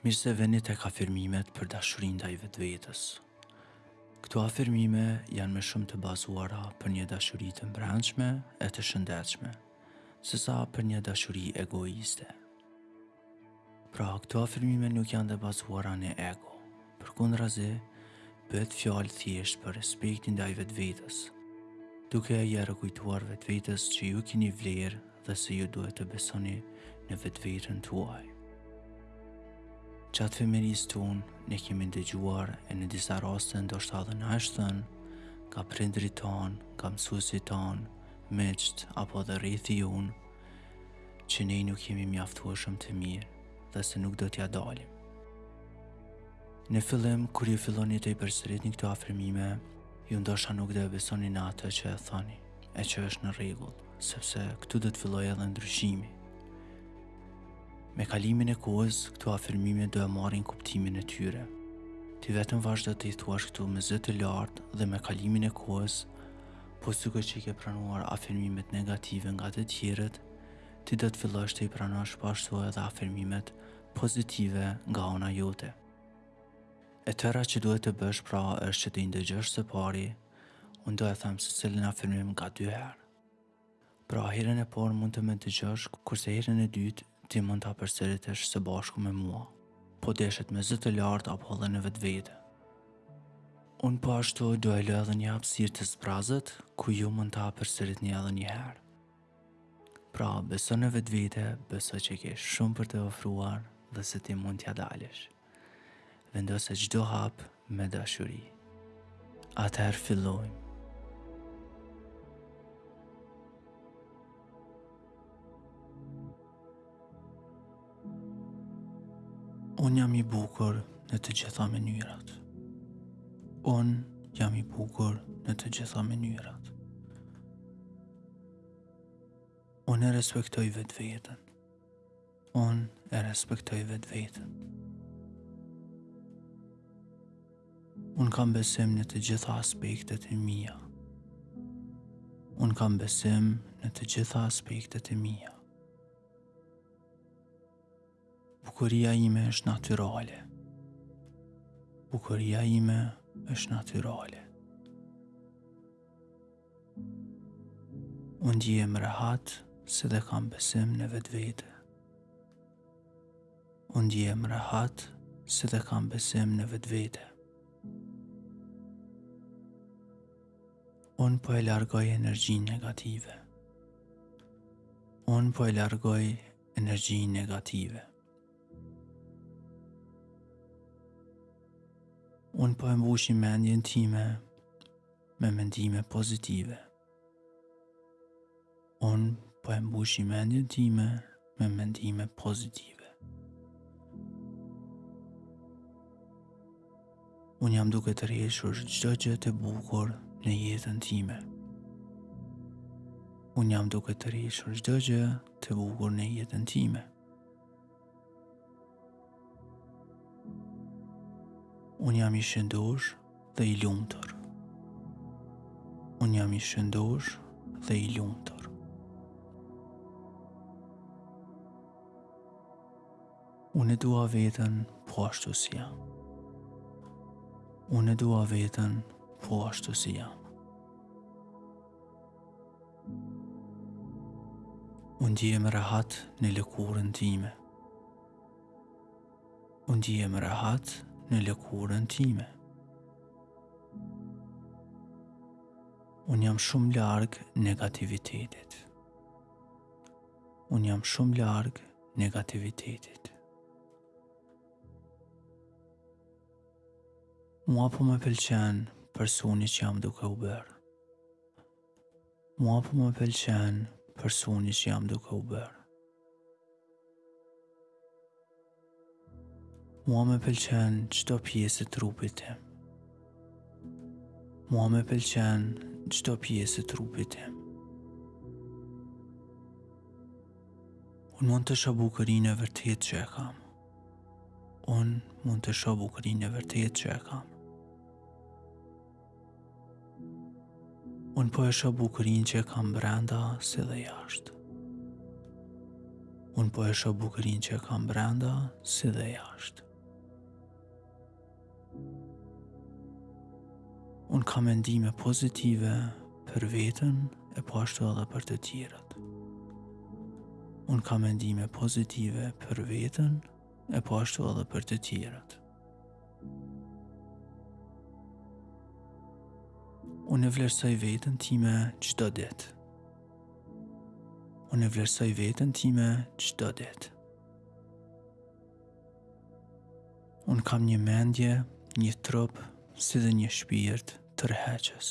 Mirë se vini tek afirmimet për dashurinë ndaj vetvetes. Këto afirmime janë më shumë të bazuara për një dashuri të mbrendshme e të shëndetshme, sesa për një dashuri egoiste. Pra, këto afirmime nuk janë të bazuara në ego. Përkundrazi, bëhet fjalë thjesht për respektin ndaj vetvetes, duke ia rikujtuar vetvetes që ju keni vlerë dhe se ju duhet të besoni në vetveten tuaj. Gjatë fëmijërisë tonë, ne kemi ndëgjuar e në disa raste ndoshta edhe na është thënë nga prindërit tanë, nga mësuesit tanë, miqtë apo edhe rrethi ynë, që ne nuk jemi mjaftueshëm të mirë dhe se nuk do t'ia dalim. Në fillim, kur ju filloni t'i përsëritni këto afirmime, ju ndoshta nuk do e besoni në atë që e thoni, e që është në rregull, sepse këtu do të fillojë edhe ndryshimi. Me kalimin e kohës, këto afirmime do e marrin kuptimin e tyre. Ti vetëm vazhdo t'i thuash këto me zë të lartë dhe me kalimin e kohës, Po sikur që i ke pranuar afirmimet negative nga të tjerët, ti do të fillosh t'i pranosh po ashtu edhe afirmimet pozitive nga ana jote. E tëra që duhet të bësh pra është që t'i ndëgjosh së pari, unë do e them secilin afirmim nga dy herë. Pra herën e parë mund të më dëgjosh, kurse herën e dytë ti mund ta përsëritësh së bashku me mua. Po deshet me zë të lartë apo edhe në vetvete. Unë po ashtu do e lë edhe një hapësirë të zbrazët, ku ju mund ta përsëritni edhe një herë. Pra, beso në vetvete, beso që ke shumë për të ofruar dhe se ti mund t'ia dalësh. Vendose çdo hap me dashuri. Atëherë fillojmë. Unë jam i bukur në të gjitha mënyrat. Unë jam i bukur në të gjitha mënyrat. Unë e respektoj vetveten. Unë e respektoj vetveten. Unë kam besim në të gjitha aspektet e mia. Unë kam besim në të gjitha aspektet e mia. Bukuria ime është natyrale. Bukuria ime është natyrale. Unë ndihem rehat si dhe kam besim në vetvete. Unë ndihem rehat si dhe kam besim në vetvete. Unë po e largoj energjinë negative. Unë po e largoj energjinë negative. Unë po e mbushi mendjen time me mendime pozitive. Unë po e mbushi mendjen time me mendime pozitive. Unë jam duke tërhequr çdo gjë të bukur në jetën time. Unë jam duke tërhequr çdo gjë të bukur në jetën time. Unë jam i shëndoshë dhe i lumtur. Unë jam i shëndoshë dhe i lumtur. Unë e dua veten po ashtu si jam. Unë e dua veten po ashtu si jam. Unë ndihem rehat në lëkurën time. Unë ndihem rehat në lëkurën time. Unë jam shumë larg negativitetit. Unë jam shumë larg negativitetit. Mua po më pëlqen personi që jam duke u bërë. Mua po më pëlqen personi që jam duke u bërë. Mua më pëlqen çdo pjesë e trupit tim. Mua më pëlqen çdo pjesë e trupit tim. Unë mund të shoh bukurinë e vërtetë që e kam. Unë mund të shoh bukurinë e vërtetë që e kam. Unë po e shoh bukurinë që e kam brenda si dhe jashtë. Unë po e shoh bukurinë që e kam brenda si dhe jashtë. Unë kam mendime pozitive për veten e po ashtu edhe për të tjerët. Unë kam mendime pozitive për veten e po ashtu edhe për të tjerët. Unë e vlerësoj veten time çdo ditë. Unë e vlerësoj veten time çdo ditë. Unë kam një mendje, një trup, si dhe një shpirt tërheqës.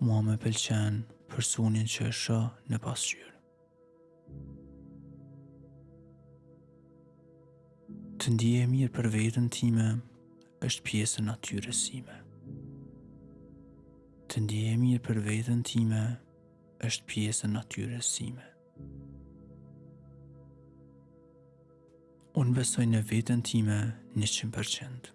Mua më pëlqen personin që e shoh në pasqyrë. Të ndihem mirë për veten time është pjesë e natyrës sime. Të ndihem mirë për veten time është pjesë e natyrës sime. Unë besoj në veten time 100%.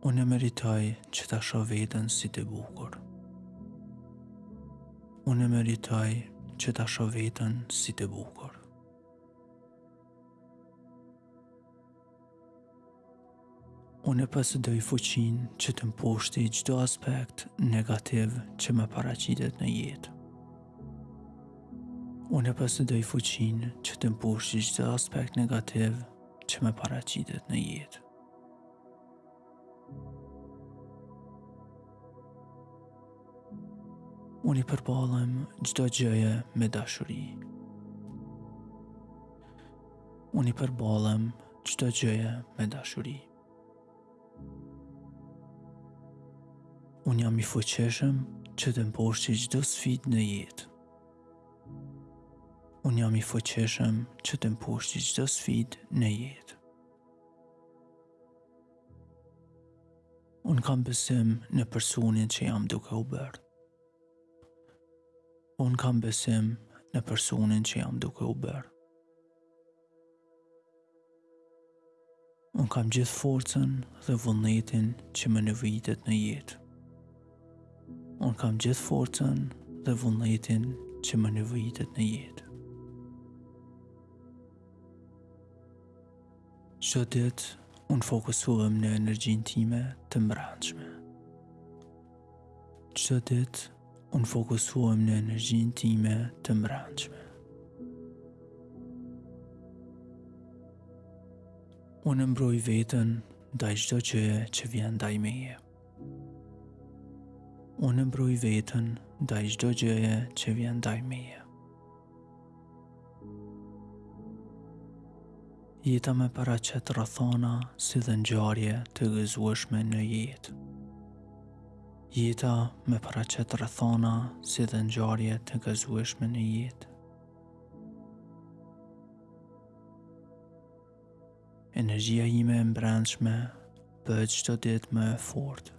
Unë e meritoj që ta shoh veten si të bukur. Unë e meritoj që ta shoh veten si të bukur. Unë e posedoj fuqinë që të mposhti çdo aspekt negativ që më paraqitet në jetë. Unë e posedoj fuqinë që të mposhti çdo aspekt negativ që më paraqitet në jetë. Unë i përballem çdo gjëje me dashuri. Unë i përballem Çdo gjëje me dashuri. Unë jam i fuqishëm që të mposhti çdo sfidë në jetë. Unë jam i fuqishëm që të mposhti çdo sfidë në jetë. Unë kam besim në personin që jam duke u bërë. Unë kam besim në personin që jam duke u bërë. Unë kam gjithë forcën dhe vullnetin që më nevojitet në jetë. Unë kam gjithë forcën dhe vullnetin që më nevojitet në jetë. Çdo ditë, unë fokusohem në energjinë time të mbrandshme. Çdo ditë unë fokusohem në energjinë time të mbrandshme. Unë e mbroj veten ndaj çdo gjëje që vjen ndaj meje. Unë e mbroj veten ndaj çdo gjëje që vjen ndaj meje. Jeta më paraqet rrethana si dhe ngjarje të gëzueshme në jetë. Jeta më paraqet rrethana si dhe ngjarje të gëzueshme në jetë. Energjia ime e mbrendshme bëhet çdo ditë më e fortë.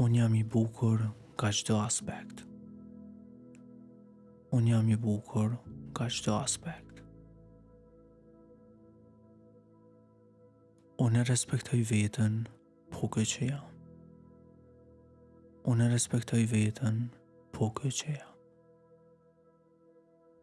Unë jam i bukur nga çdo aspekt. Unë jam i bukur nga çdo aspekt. Unë e respektoj veten po ky që jam. Unë e respektoj veten po ky që jam.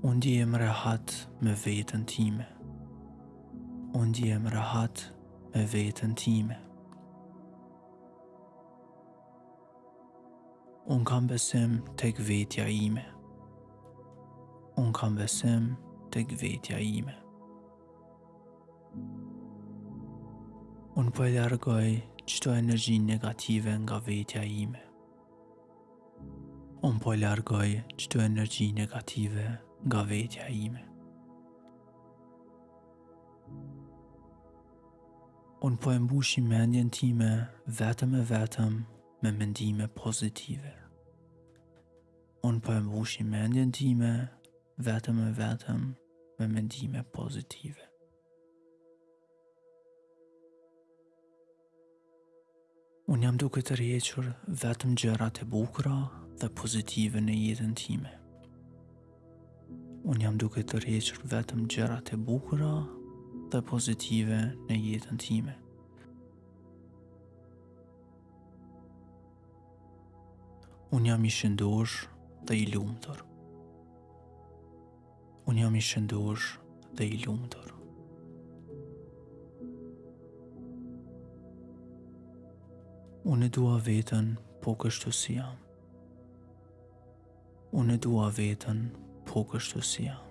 Unë ndihem rehat me veten time Unë ndihem rehat me veten time Unë kam besim tek vetja ime Unë kam besim tek vetja ime Unë po e largoj çdo energji negative nga vetja ime Unë po e largoj çdo energji negative nga vetja ime. Unë po e mbushi mendjen time vetëm e vetëm me mendime pozitive. Unë po e mbushi mendjen time vetëm e vetëm me mendime pozitive. Unë jam duke tërhequr vetëm gjërat e bukura dhe pozitive në jetën time. Unë jam duke tërhequr vetëm gjërat e bukura dhe pozitive në jetën time. Unë jam i shëndosh dhe i lumtur. Unë jam i shëndosh dhe i lumtur. Unë e dua veten po kështu si jam. Unë e dua veten po kështu si jam.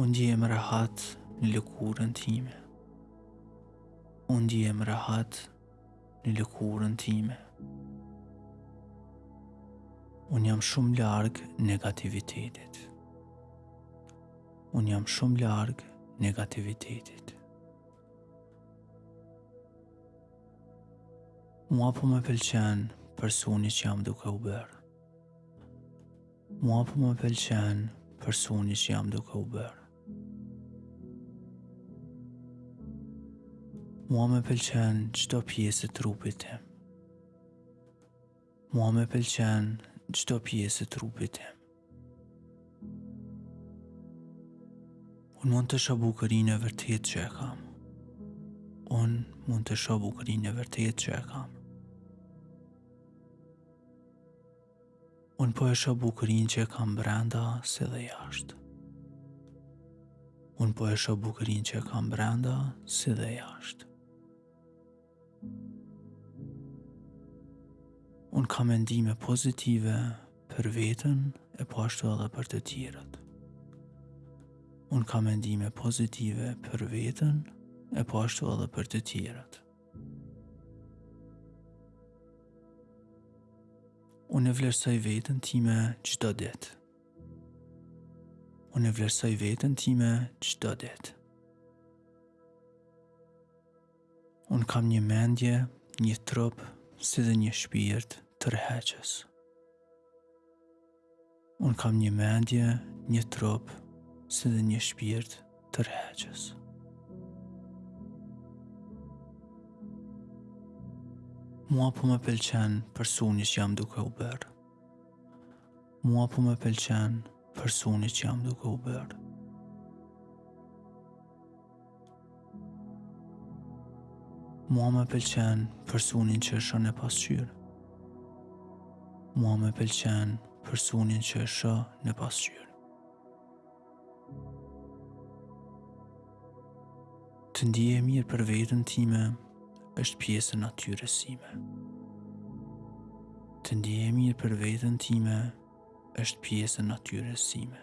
Unë ndihem rehat në lëkurën time. Unë ndihem rehat në lëkurën time. Unë jam shumë larg negativitetit. Unë jam shumë larg negativitetit. Mua po më pëlqen personi që jam duke u bërë. Mua po më pëlqen personi që jam duke u bërë. Mua më pëlqen çdo pjesë e trupit tim. Mua më pëlqen çdo pjesë e trupit tim. Unë mund të shoh bukurinë e vërtetë që e kam. Unë mund të shoh bukurinë e vërtetë që e kam. Unë po e shoh bukurinë që e kam brenda si dhe jashtë. Unë po e shoh bukurinë që e kam brenda si dhe jashtë. Unë kam mendime pozitive për veten e po ashtu edhe për të tjerët. Unë kam mendime pozitive për veten e po ashtu edhe për të tjerët. Unë e vlerësoj veten time çdo ditë. Unë e vlerësoj veten time çdo ditë. Unë kam një mendje, një trup, si dhe një shpirt tërheqës. Unë kam një mendje, një trup, si dhe një shpirt tërheqës. Mua po më pëlqen personi që jam duke u bërë. Mua po më pëlqen personi që jam duke u bërë. Mua më pëlqen personin që shoh në pasqyrë. Mua më pëlqen personin që shoh në pasqyrë. Të ndihem mirë për veten time është pjesë e natyrës sime. Të ndihem mirë për veten time është pjesë e natyrës sime.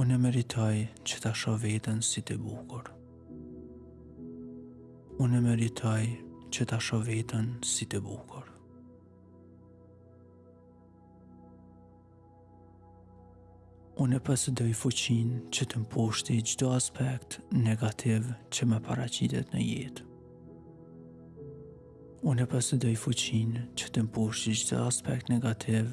Unë e meritoj që ta shoh veten si të bukur. Unë e meritoj që ta shoh veten si të bukur. Unë e posedoj fuqinë që të mposhti çdo aspekt negativ që më paraqitet në jetë. Unë e posedoj fuqinë që të mposhti çdo aspekt negativ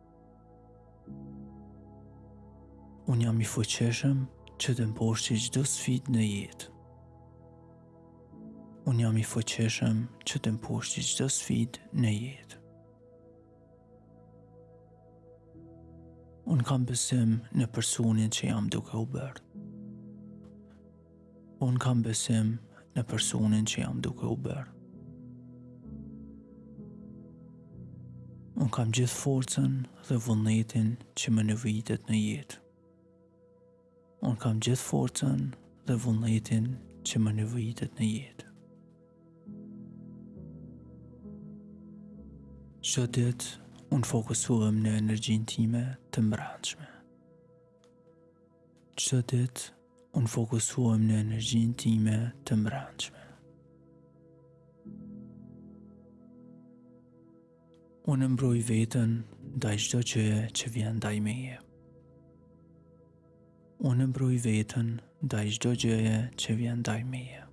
Unë jam i fuqishëm që të mposhti çdo sfidë në jetë. Unë jam i fuqishëm që të mposhti çdo sfidë në jetë. Unë kam besim në personin që jam duke u bërë. Unë kam besim në personin që jam duke u bërë. Unë kam gjithë forcën dhe vullnetin që më nevojitet në jetë. Unë kam gjithë forcën dhe vullnetin që më nevojitet në jetë. Çdo ditë, unë fokusohem në energjinë time të mbrandshme. Çdo ditë unë fokusohem në energjinë time të mbrendshme. Unë mbroj veten ndaj çdo gjëje që vjen ndaj meje. Unë mbroj veten ndaj çdo gjëje që vjen ndaj meje.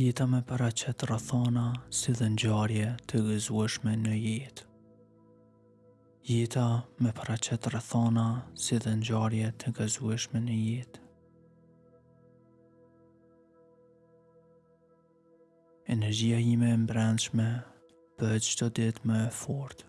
Jeta më paraqet rrethana si dhe ngjarje të gëzueshme në jetë. Jeta më paraqet rrethana si dhe ngjarje të gëzueshme në jetë. Energjia ime e mbrendshme bëhet çdo ditë më e fortë.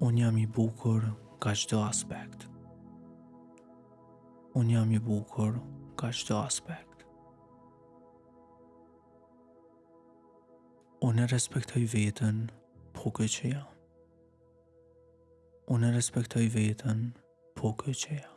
Unë jam i bukur nga çdo aspekt. Unë jam i bukur nga çdo aspekt. Unë e respektoj veten po kjo që jam. Unë e respektoj veten po kjo që jam.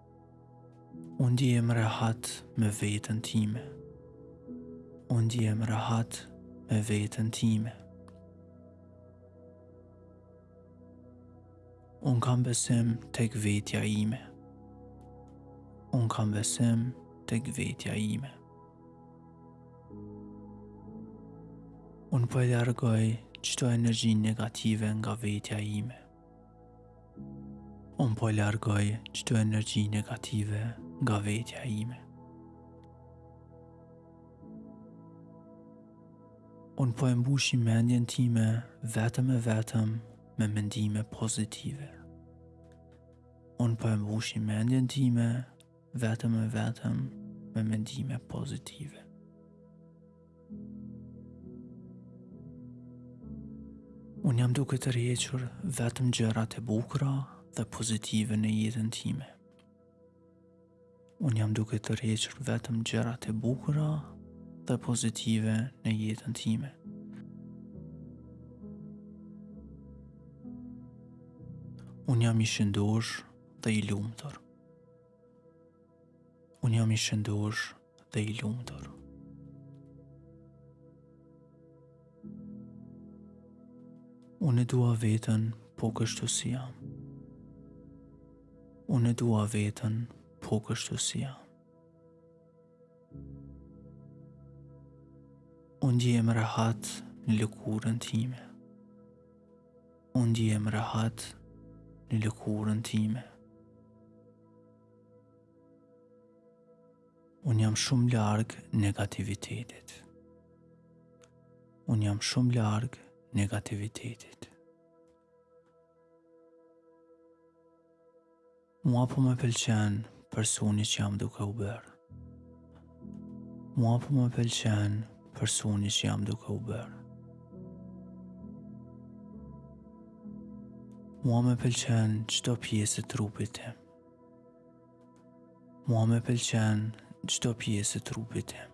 Unë ndihem rehat me veten time Unë ndihem rehat me veten time Unë kam besim tek vetja ime Unë kam besim tek vetja ime Unë po e largoj çdo energji negative nga vetja ime Unë po e largoj çdo energji negative nga vetja ime. Unë po e mbushi mendjen time vetëm e vetëm me mendime pozitive. Unë po e mbushi mendjen time Vetëm e vetëm me mendime pozitive. Unë jam duke tërhequr vetëm gjërat e bukura dhe pozitive në jetën time. Unë jam duke tërhequr vetëm gjërat e bukura dhe pozitive në jetën time. Unë jam i shëndoshë dhe i lumtur. Unë jam i shëndosh dhe i lumtur. Unë e dua veten po kështu si jam. Unë e dua veten po kështu si jam. Unë ndjehem rehat në lëkurën time. Unë ndjehem rehat në lëkurën time. Unë jam shumë larg negativitetit. Unë jam shumë larg negativitetit. Mua po më pëlqen personi që jam duke u bërë. Mua po më pëlqen personi që jam duke u bërë. Mua më pëlqen çdo pjesë e trupit tim. Mua më pëlqen çdo pjesë e trupit tim.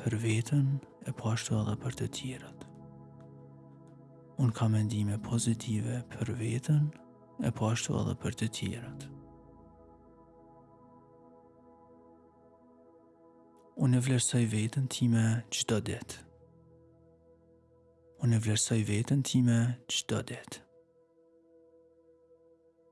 Për veten e po ashtu edhe për të tjerët. Unë kam mendime pozitive për veten e po ashtu edhe për të tjerët. Unë e vlerësoj veten time çdo ditë. Unë e vlerësoj vetën time qdo dit.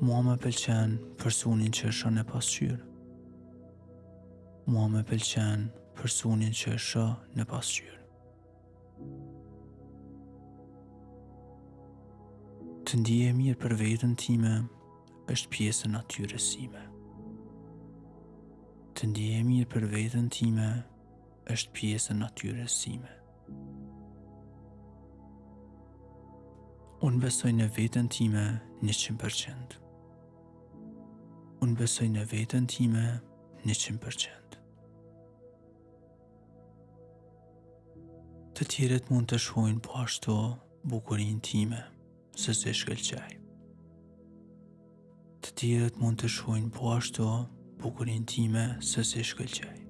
Mua më pëlqen personin që e shoh në pasqyrë. Mua më pëlqen personin që e shoh në pasqyrë. Të ndihem mirë për veten time është pjesë e natyrës sime. Të ndihem mirë për veten time është pjesë e natyrës sime. Unë besoj në veten time 100%. Unë besoj në veten time 100%. Të tjerët mund të shohin po ashtu bukurinë time. se si shkëlqej. Të tjerët mund të shohin po ashtu bukurinë time se si shkëlqej.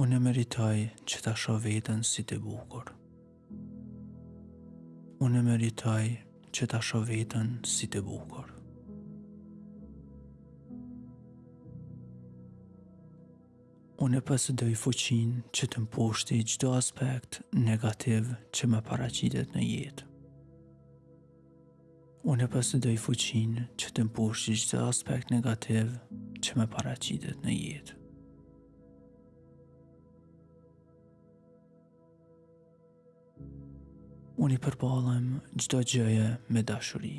Unë meritoj që ta shoh veten si të bukur. Unë meritoj që ta shoh veten si të bukur. Unë e posedoj fuqinë që të mposhti çdo aspekt negativ që më paraqitet në jetë. Unë e posedoj fuqinë që të mposhti çdo aspekt negativ që më paraqitet në jetë. Unë i përballem çdo gjëje me dashuri.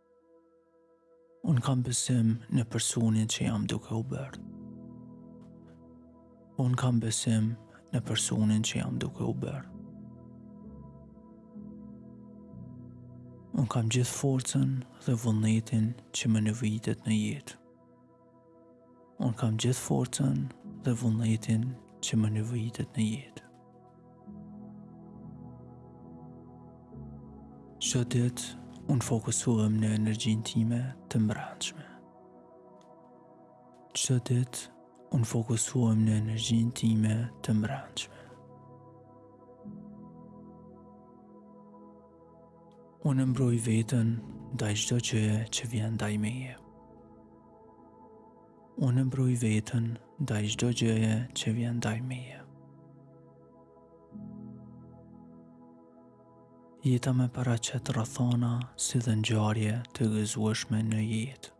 Unë kam besim në personin që jam duke u bërë. Unë kam besim në personin që jam duke u bërë. Unë kam gjithë forcën dhe vullnetin që më nevojitet në jetë. Unë kam gjithë forcën dhe vullnetin që më nevojitet në jetë. Çdo ditë, unë fokusohem në energjinë time të mbrandshme. Çdo ditë, unë fokusohem në energjinë time të mbrandshme. Unë mbroj veten ndaj çdo gjëje që vjen ndaj meje. Unë mbroj veten ndaj çdo gjëje që vjen ndaj meje. Jeta më paraqet rrethana si dhe ngjarje të gëzueshme në jetë.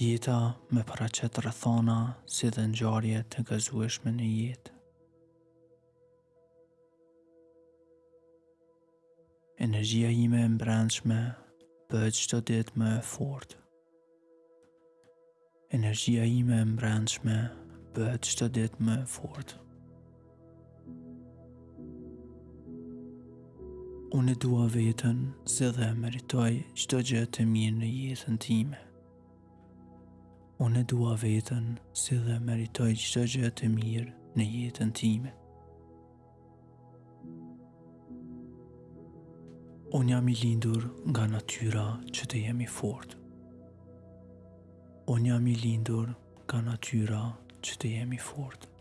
Jeta më paraqet rrethana si dhe ngjarje të gëzueshme në jetë. Energjia ime e mbrendshme bëhet çdo ditë më e fortë. Energjia ime e mbrendshme bëhet çdo ditë më e fortë. Unë e dua veten si dhe meritoj çdo gjë të mirë në jetën time. Unë e dua veten si dhe meritoj çdo gjë të mirë në jetën time. Unë jam i lindur nga natyra që të jem i fortë. Unë jam i lindur nga natyra që të jem i fortë.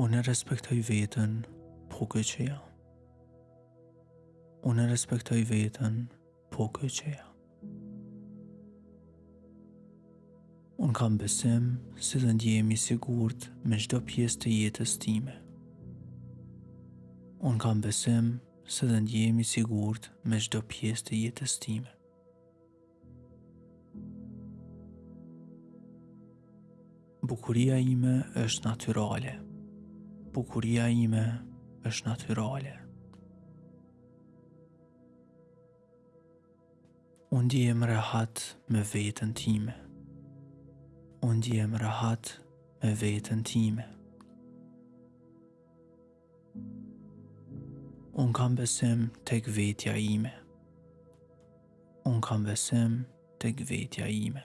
Unë e respektoj veten po kjo që jam. Unë e respektoj veten po kjo që jam. Unë kam besim si dhe ndihem i sigurt me çdo pjesë të jetës time. Unë kam besim si dhe ndihem i sigurt me çdo pjesë të jetës time. Bukuria ime është natyrale. Bukuria ime është natyrale. Unë ndihem rahat me veten time. Unë ndihem rahat me veten time. Unë kam besim tek vetja ime. Unë kam besim tek vetja ime.